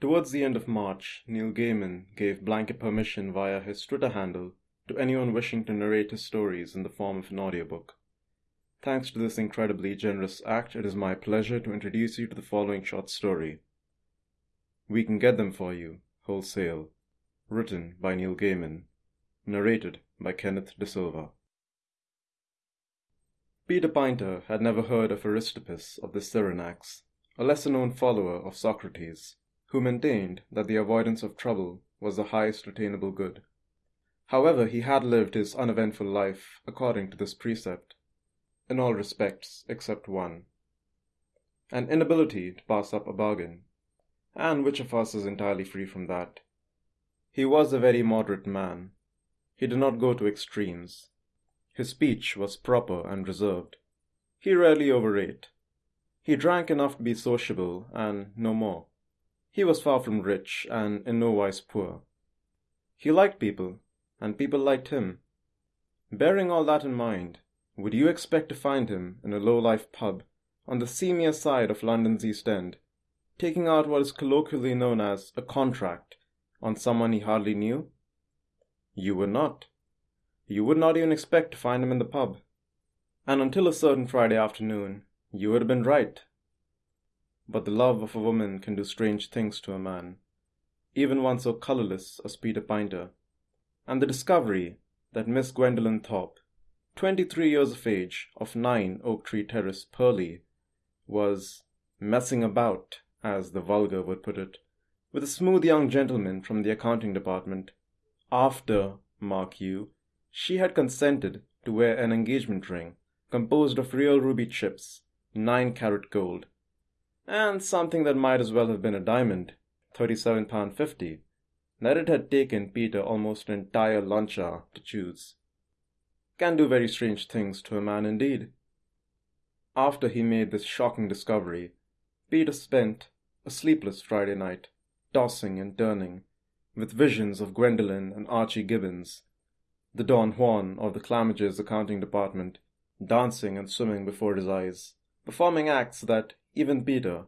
Towards the end of March, Neil Gaiman gave blanket permission via his Twitter handle to anyone wishing to narrate his stories in the form of an audiobook. Thanks to this incredibly generous act, it is my pleasure to introduce you to the following short story. We Can Get Them For You, Wholesale, written by Neil Gaiman, narrated by Kenneth De Silva. Peter Pinter had never heard of Aristippus of the Cyrenaics, a lesser known follower of Socrates, who maintained that the avoidance of trouble was the highest attainable good. However, he had lived his uneventful life according to this precept, in all respects except one an inability to pass up a bargain. And which of us is entirely free from that? He was a very moderate man. He did not go to extremes. His speech was proper and reserved. He rarely overate. He drank enough to be sociable, and no more. He was far from rich, and in no wise poor. He liked people, and people liked him. Bearing all that in mind, would you expect to find him in a low-life pub on the seamier side of London's East End, taking out what is colloquially known as a contract on someone he hardly knew? You would not. You would not even expect to find him in the pub. And until a certain Friday afternoon, you would have been right. But the love of a woman can do strange things to a man, even one so colorless as Peter Pinter and the discovery that Miss Gwendolen Thorpe, 23 years of age, of 9 Oak Tree Terrace, Purley, was messing about, as the vulgar would put it, with a smooth young gentleman from the accounting department, after, mark you, she had consented to wear an engagement ring composed of real ruby chips, 9 carat gold, and something that might as well have been a diamond, 37 pound 50, that it had taken Peter almost an entire lunch hour to choose. Can do very strange things to a man indeed. After he made this shocking discovery, Peter spent a sleepless Friday night, tossing and turning, with visions of Gwendolen and Archie Gibbons, the Don Juan of the Clamages accounting department, dancing and swimming before his eyes, performing acts that even Peter,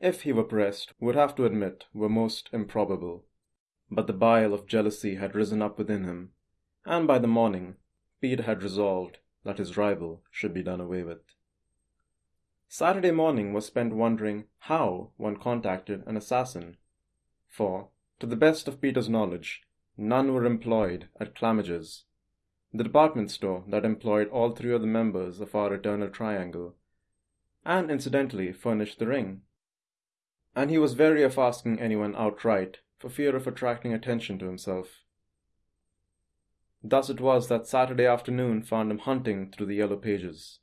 if he were pressed, would have to admit were most improbable. But the bile of jealousy had risen up within him, and by the morning Peter had resolved that his rival should be done away with. Saturday morning was spent wondering how one contacted an assassin, for, to the best of Peter's knowledge, none were employed at Clamages, the department store that employed all three of the members of our eternal triangle, and incidentally furnished the ring. And he was wary of asking anyone outright for fear of attracting attention to himself. Thus it was that Saturday afternoon found him hunting through the yellow pages.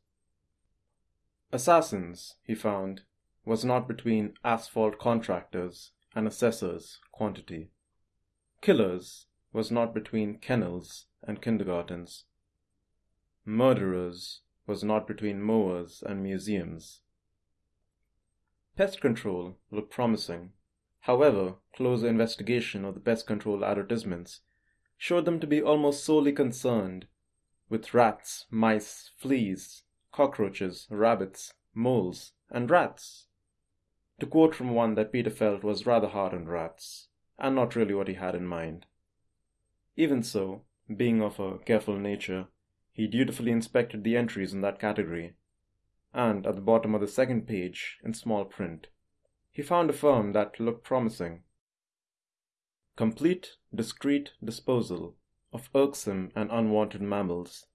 Assassins, he found, was not between asphalt contractors and assessors quantity. Killers was not between kennels and kindergartens. Murderers was not between mowers and museums. Pest control looked promising. However, closer investigation of the pest control advertisements showed them to be almost solely concerned with rats, mice, fleas, cockroaches, rabbits, moles, and rats. To quote from one that Peter felt was rather hard on rats, and not really what he had in mind. Even so, being of a careful nature, he dutifully inspected the entries in that category, and at the bottom of the second page, in small print, he found a firm that looked promising. Complete, discreet disposal of irksome and unwanted mammals,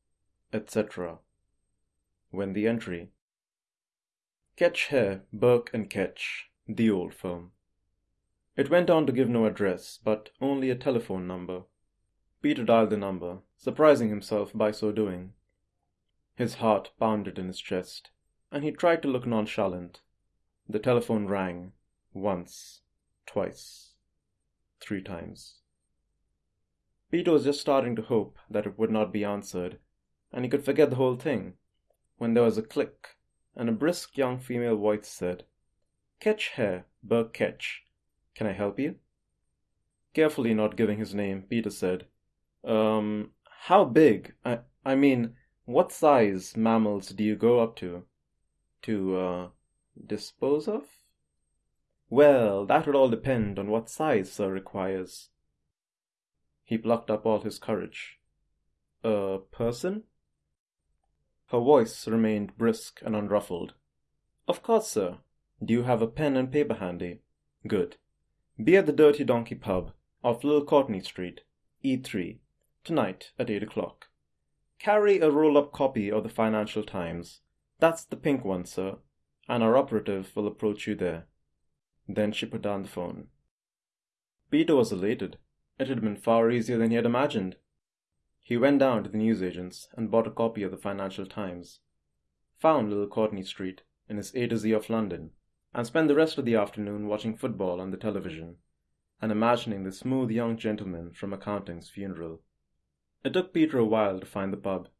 etc. When the entry Ketch Hare, Burke and Ketch, the old firm. It went on to give no address, but only a telephone number. Peter dialed the number, surprising himself by so doing. His heart pounded in his chest, and he tried to look nonchalant. The telephone rang once, twice, three times. Peter was just starting to hope that it would not be answered, and he could forget the whole thing, when there was a click, and a brisk young female voice said, Ketch Hare, Burke Ketch. Can I help you? Carefully not giving his name, Peter said, Um, how big? I, I mean, what size mammals do you go up to? To, uh, dispose of? Well, that would all depend on what size Sir requires. He plucked up all his courage. A person? Her voice remained brisk and unruffled. Of course, sir. Do you have a pen and paper handy? Good. Be at the Dirty Donkey pub off Little Courtney Street, E3, tonight at eight o'clock. Carry a roll up copy of the Financial Times. That's the pink one, sir, and our operative will approach you there. Then she put down the phone. Peter was elated. It had been far easier than he had imagined. He went down to the newsagent's and bought a copy of the Financial Times, found Little Courtney Street in his A to Z of London, and spent the rest of the afternoon watching football on the television and imagining the smooth young gentleman from accounting's funeral. It took Peter a while to find the pub.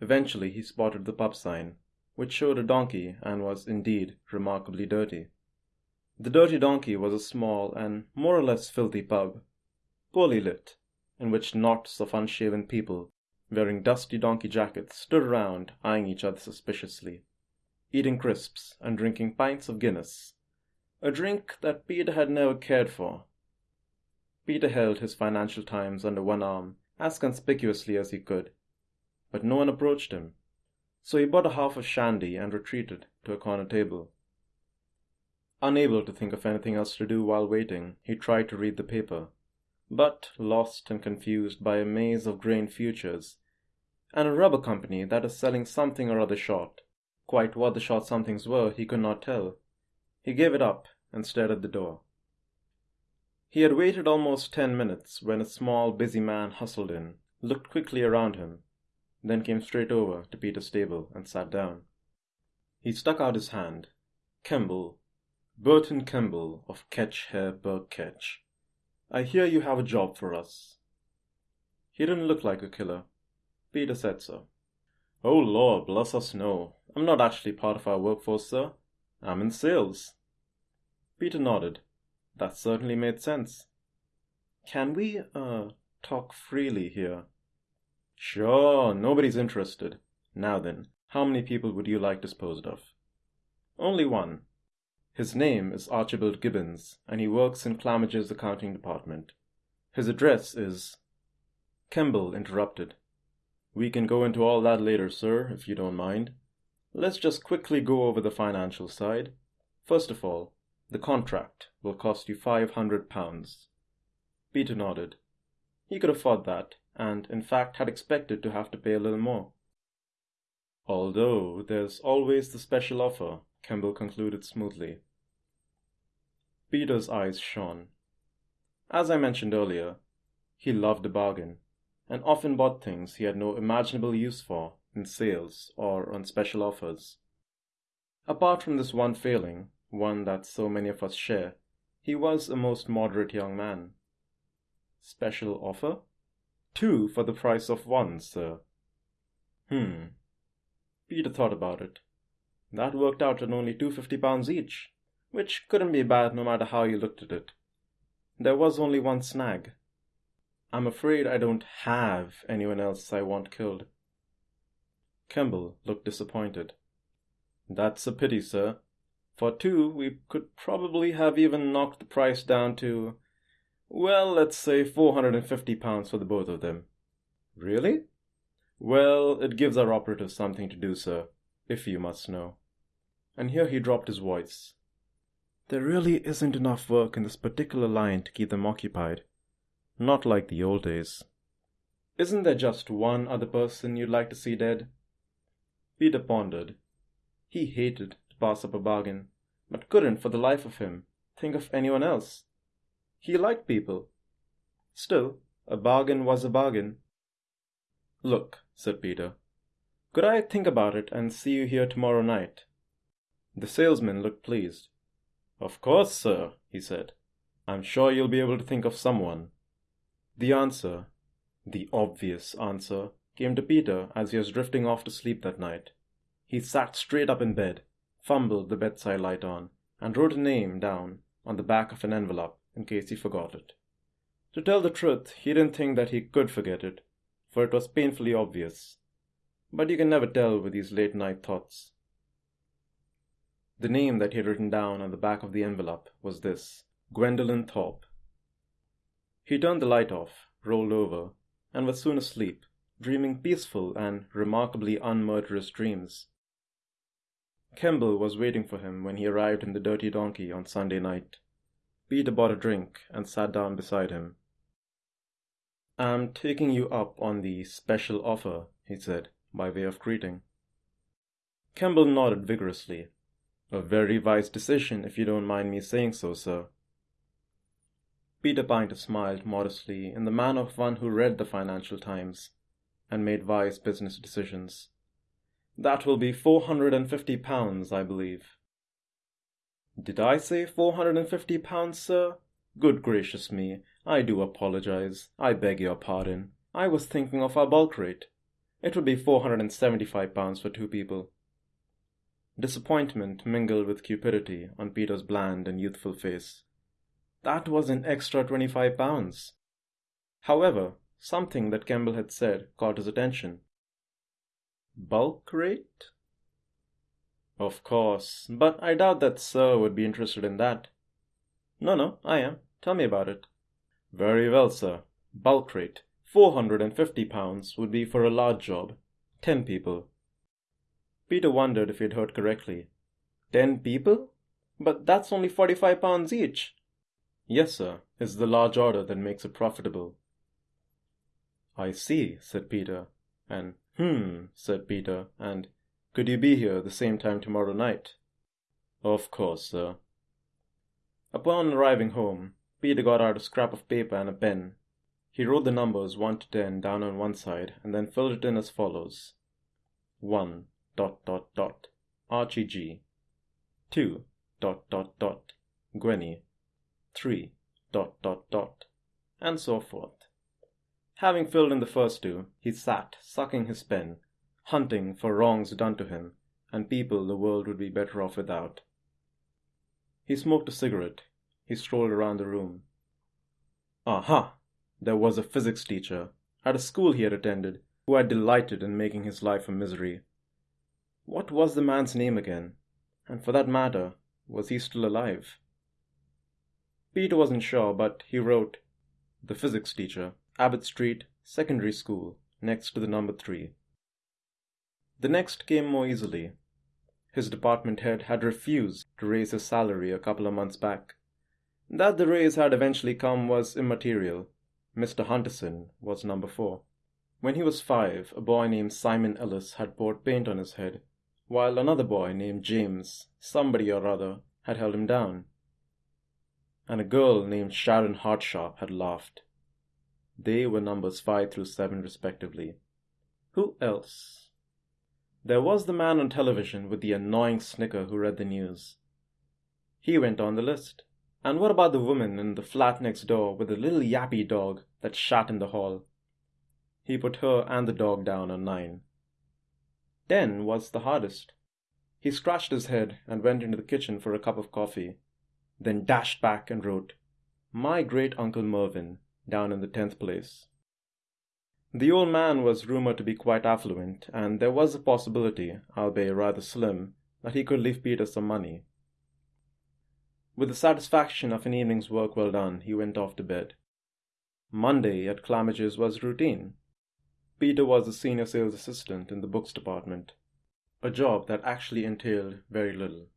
Eventually he spotted the pub sign, which showed a donkey and was indeed remarkably dirty. The Dirty Donkey was a small and more or less filthy pub, poorly lit, in which knots of unshaven people wearing dusty donkey jackets stood around eyeing each other suspiciously, eating crisps and drinking pints of Guinness, a drink that Peter had never cared for. Peter held his Financial Times under one arm as conspicuously as he could, but no one approached him, so he bought a half of shandy and retreated to a corner table. Unable to think of anything else to do while waiting, he tried to read the paper, but lost and confused by a maze of grain futures and a rubber company that is selling something or other short. Quite what the short somethings were, he could not tell. He gave it up and stared at the door. He had waited almost ten minutes when a small, busy man hustled in, looked quickly around him, then came straight over to Peter's table and sat down. He stuck out his hand. Kemble, Burton Kemble of Ketch Hare Ketch. I hear you have a job for us. He didn't look like a killer. Peter said so. Oh Lord, bless us no. I'm not actually part of our workforce, sir. I'm in sales. Peter nodded. That certainly made sense. Can we, uh, talk freely here? Sure, nobody's interested. Now then, how many people would you like disposed of? Only one. His name is Archibald Gibbons, and he works in Clamage's accounting department. His address is. Kemble interrupted. We can go into all that later, sir, if you don't mind. Let's just quickly go over the financial side. First of all, the contract will cost you five hundred pounds. Peter nodded. He could afford that, and in fact had expected to have to pay a little more. Although there's always the special offer, Kemble concluded smoothly. Peter's eyes shone. As I mentioned earlier, he loved a bargain, and often bought things he had no imaginable use for in sales or on special offers. Apart from this one failing, one that so many of us share, he was a most moderate young man. Special offer? Two for the price of one, sir. Hmm. Peter thought about it. That worked out at only two fifty pounds each, which couldn't be bad no matter how you looked at it. There was only one snag. I'm afraid I don't have anyone else I want killed. Kemble looked disappointed. That's a pity, sir. For two, we could probably have even knocked the price down to, well, let's say 450 pounds for the both of them. Really? Well, it gives our operatives something to do, sir, if you must know. And here he dropped his voice. There really isn't enough work in this particular line to keep them occupied. Not like the old days. Isn't there just one other person you'd like to see dead? Peter pondered. He hated pass up a bargain, but couldn't for the life of him think of anyone else. He liked people. Still, a bargain was a bargain. Look, said Peter, could I think about it and see you here tomorrow night? The salesman looked pleased. Of course, sir, he said. I'm sure you'll be able to think of someone. The answer, the obvious answer, came to Peter as he was drifting off to sleep that night. He sat straight up in bed, fumbled the bedside light on, and wrote a name down on the back of an envelope in case he forgot it. To tell the truth, he didn't think that he could forget it, for it was painfully obvious. But you can never tell with these late night thoughts. The name that he had written down on the back of the envelope was this Gwendolen Thorpe. He turned the light off, rolled over, and was soon asleep, dreaming peaceful and remarkably unmurderous dreams. Kemble was waiting for him when he arrived in the Dirty Donkey on Sunday night. Peter bought a drink and sat down beside him. I'm taking you up on the special offer, he said, by way of greeting. Kemble nodded vigorously. A very wise decision, if you don't mind me saying so, sir. Peter Pinter smiled modestly in the manner of one who read the Financial Times and made wise business decisions. That will be four hundred and fifty pounds, I believe. Did I say four hundred and fifty pounds, sir? Good gracious me, I do apologize. I beg your pardon. I was thinking of our bulk rate. It would be four hundred and seventy-five pounds for two people. Disappointment mingled with cupidity on Peter's bland and youthful face. That was an extra twenty-five pounds. However, something that Kemble had said caught his attention. Bulk rate? Of course, but I doubt that Sir would be interested in that. No, no, I am. Tell me about it. Very well, sir. Bulk rate. Four hundred and fifty pounds would be for a large job. Ten people. Peter wondered if he had heard correctly. Ten people? But that's only forty-five pounds each. Yes, sir. It's the large order that makes it profitable. I see, said Peter, and hmm, said Peter, and could you be here at the same time tomorrow night? Of course, sir. Upon arriving home, Peter got out a scrap of paper and a pen. He wrote the numbers 1 to 10 down on one side and then filled it in as follows 1 dot dot dot Archie G 2 dot dot dot Gwenny 3 dot dot dot and so forth. Having filled in the first two, he sat, sucking his pen, hunting for wrongs done to him and people the world would be better off without. He smoked a cigarette. He strolled around the room. Aha! There was a physics teacher at a school he had attended who had delighted in making his life a misery. What was the man's name again? And for that matter, was he still alive? Peter wasn't sure, but he wrote, The physics teacher, Abbott Street, Secondary School, next to the number three. The next came more easily. His department head had refused to raise his salary a couple of months back. That the raise had eventually come was immaterial. Mr. Hunterson was number four. When he was five, a boy named Simon Ellis had poured paint on his head, while another boy named James, somebody or other, had held him down. And a girl named Sharon Hartsharp had laughed. They were numbers five through seven, respectively. Who else? There was the man on television with the annoying snicker who read the news. He went on the list. And what about the woman in the flat next door with the little yappy dog that shat in the hall? He put her and the dog down on nine. Ten was the hardest. He scratched his head and went into the kitchen for a cup of coffee, then dashed back and wrote, My great uncle Mervyn, down in the tenth place. The old man was rumored to be quite affluent, and there was a possibility, albeit rather slim, that he could leave Peter some money. With the satisfaction of an evening's work well done, he went off to bed. Monday at Clamage's was routine. Peter was a senior sales assistant in the books department, a job that actually entailed very little.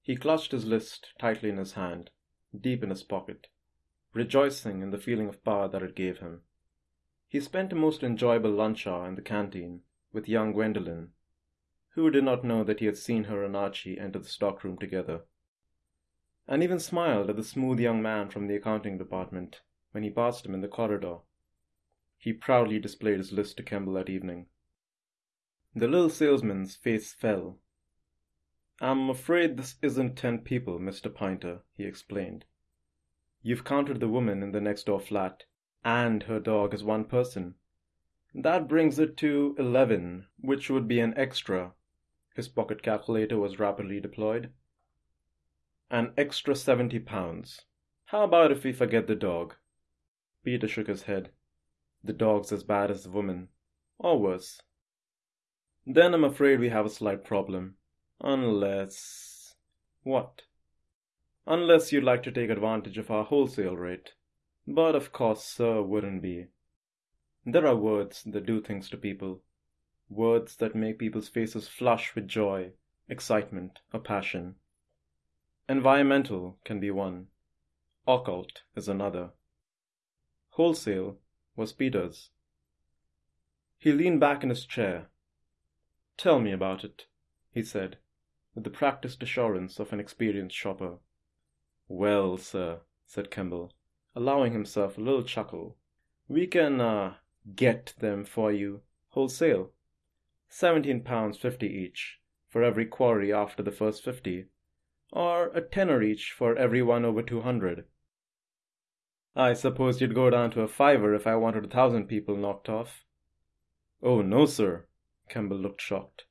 He clutched his list tightly in his hand, deep in his pocket, rejoicing in the feeling of power that it gave him. He spent a most enjoyable lunch hour in the canteen with young Gwendolen, who did not know that he had seen her and Archie enter the stockroom together, and even smiled at the smooth young man from the accounting department when he passed him in the corridor. He proudly displayed his list to Kemble that evening. The little salesman's face fell. I'm afraid this isn't ten people, Mr. Pinter, he explained. You've counted the woman in the next door flat, and her dog as one person. That brings it to 11, which would be an extra. His pocket calculator was rapidly deployed. An extra 70 pounds. How about if we forget the dog? Peter shook his head. The dog's as bad as the woman, or worse. Then I'm afraid we have a slight problem. Unless. What? Unless you'd like to take advantage of our wholesale rate. But of course, sir, wouldn't be. There are words that do things to people. Words that make people's faces flush with joy, excitement, or passion. Environmental can be one. Occult is another. Wholesale was Peter's. He leaned back in his chair. Tell me about it, he said, with the practiced assurance of an experienced shopper. Well, sir, said Kemble, allowing himself a little chuckle, we can uh, get them for you wholesale. Seventeen pounds fifty each for every quarry after the first fifty, or a tenner each for every one over two hundred. I suppose you'd go down to a fiver if I wanted a thousand people knocked off. Oh, no, sir. Kemble looked shocked.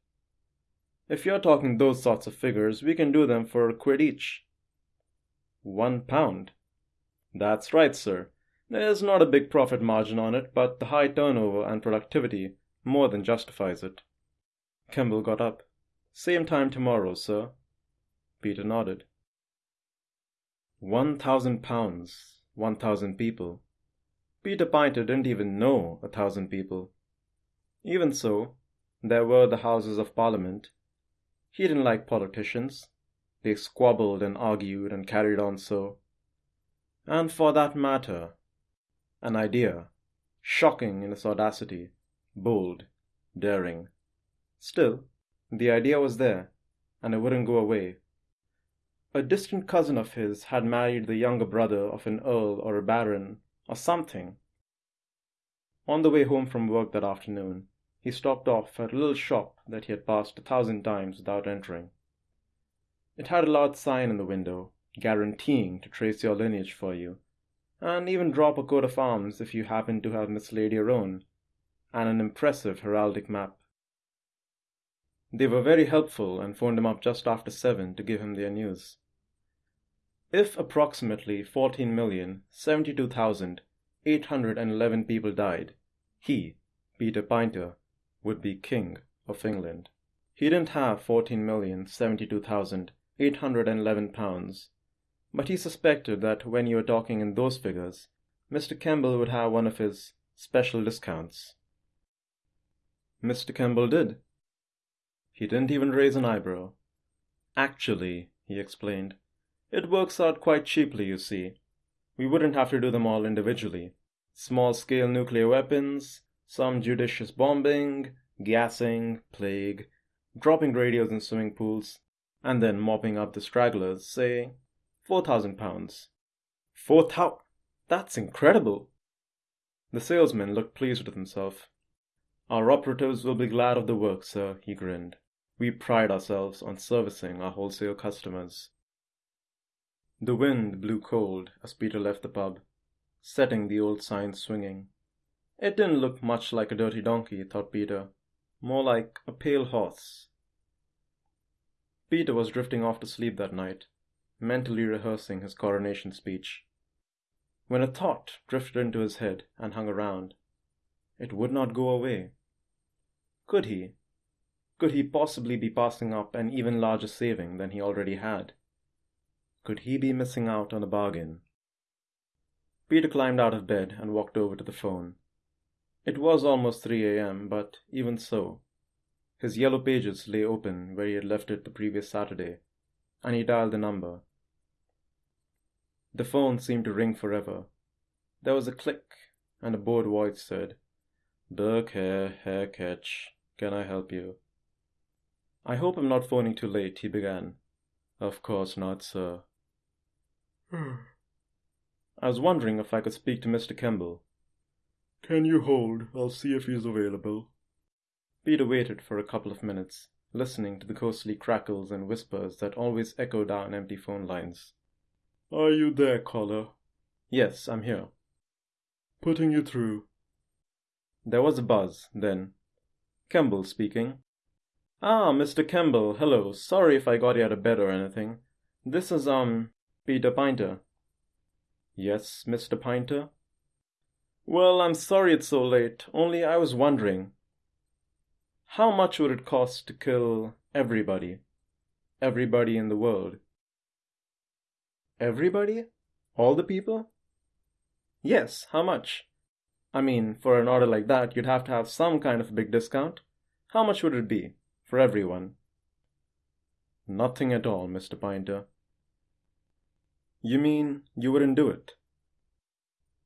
If you're talking those sorts of figures, we can do them for a quid each. One pound. That's right, sir. There's not a big profit margin on it, but the high turnover and productivity more than justifies it. Kemble got up. Same time tomorrow, sir. Peter nodded. One thousand pounds, one thousand people. Peter Pinter didn't even know a thousand people. Even so, there were the Houses of Parliament. He didn't like politicians. They squabbled and argued and carried on so. And for that matter, an idea, shocking in its audacity, bold, daring. Still, the idea was there, and it wouldn't go away. A distant cousin of his had married the younger brother of an earl or a baron, or something, on the way home from work that afternoon, he stopped off at a little shop that he had passed a thousand times without entering. It had a large sign in the window, guaranteeing to trace your lineage for you, and even drop a coat of arms if you happened to have mislaid your own, and an impressive heraldic map. They were very helpful and phoned him up just after seven to give him their news. If approximately 14,072,811 people died, he, Peter Pinter, would be King of England. He didn't have 14,072,000. £811. But he suspected that when you were talking in those figures, Mr. Kemble would have one of his special discounts. Mr. Kemble did. He didn't even raise an eyebrow. Actually, he explained, it works out quite cheaply, you see. We wouldn't have to do them all individually. Small scale nuclear weapons, some judicious bombing, gassing, plague, dropping radios in swimming pools, and then mopping up the stragglers, say, four thousand pounds. Four thou- That's incredible! The salesman looked pleased with himself. Our operatives will be glad of the work, sir, he grinned. We pride ourselves on servicing our wholesale customers. The wind blew cold as Peter left the pub setting the old sign swinging. It didn't look much like a dirty donkey, thought Peter, more like a pale horse. Peter was drifting off to sleep that night, mentally rehearsing his coronation speech, when a thought drifted into his head and hung around. It would not go away. Could he? Could he possibly be passing up an even larger saving than he already had? Could he be missing out on a bargain? Peter climbed out of bed and walked over to the phone. It was almost 3 a.m., but even so, his yellow pages lay open where he had left it the previous Saturday, and he dialed the number. The phone seemed to ring forever. There was a click, and a bored voice said, Burke here, Hare Ketch. Can I help you? I hope I'm not phoning too late, he began. Of course not, sir. Hmm. I was wondering if I could speak to Mr. Kemble. Can you hold? I'll see if he's available. Peter waited for a couple of minutes, listening to the ghostly crackles and whispers that always echo down empty phone lines. Are you there, caller? Yes, I'm here. Putting you through. There was a buzz, then. Kemble speaking. Ah, Mr. Kemble, hello. Sorry if I got you out of bed or anything. This is, um, Peter Pinter. Yes, Mr. Pinter? Well, I'm sorry it's so late, only I was wondering. How much would it cost to kill everybody? Everybody in the world? Everybody? All the people? Yes, how much? I mean, for an order like that, you'd have to have some kind of big discount. How much would it be? For everyone? Nothing at all, Mr. Pointer. You mean you wouldn't do it?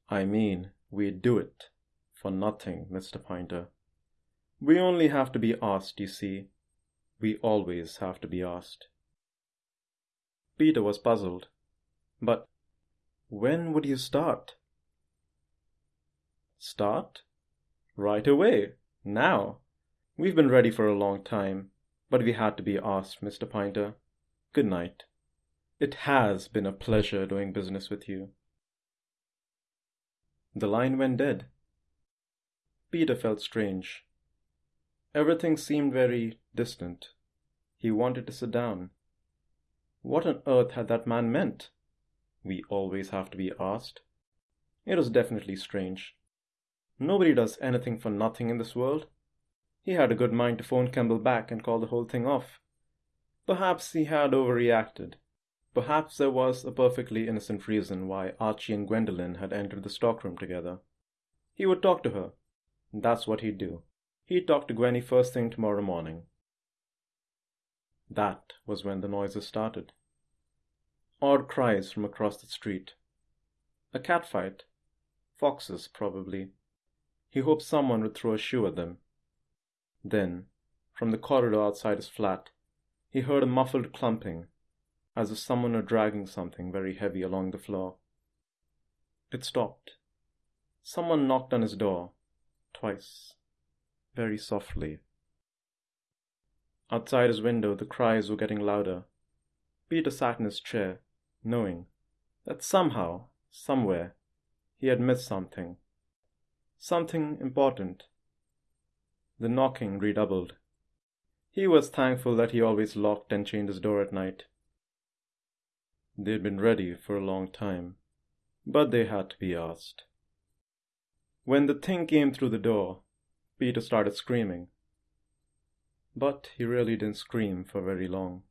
I mean, we'd do it. For nothing, Mr. Pointer. We only have to be asked, you see. We always have to be asked. Peter was puzzled. But when would you start? Start? Right away. Now. We've been ready for a long time, but we had to be asked, Mr. Pointer. Good night. It has been a pleasure doing business with you. The line went dead. Peter felt strange. Everything seemed very distant. He wanted to sit down. What on earth had that man meant? We always have to be asked. It was definitely strange. Nobody does anything for nothing in this world. He had a good mind to phone Kemble back and call the whole thing off. Perhaps he had overreacted. Perhaps there was a perfectly innocent reason why Archie and Gwendolen had entered the stockroom together. He would talk to her. That's what he'd do. He'd talk to Gwenny first thing tomorrow morning. That was when the noises started. Odd cries from across the street. A cat fight. Foxes, probably. He hoped someone would throw a shoe at them. Then, from the corridor outside his flat, he heard a muffled clumping, as if someone were dragging something very heavy along the floor. It stopped. Someone knocked on his door, twice, very softly. Outside his window, the cries were getting louder. Peter sat in his chair, knowing that somehow, somewhere, he had missed something something important. The knocking redoubled. He was thankful that he always locked and chained his door at night. They'd been ready for a long time, but they had to be asked. When the thing came through the door, Peter started screaming. But he really didn't scream for very long.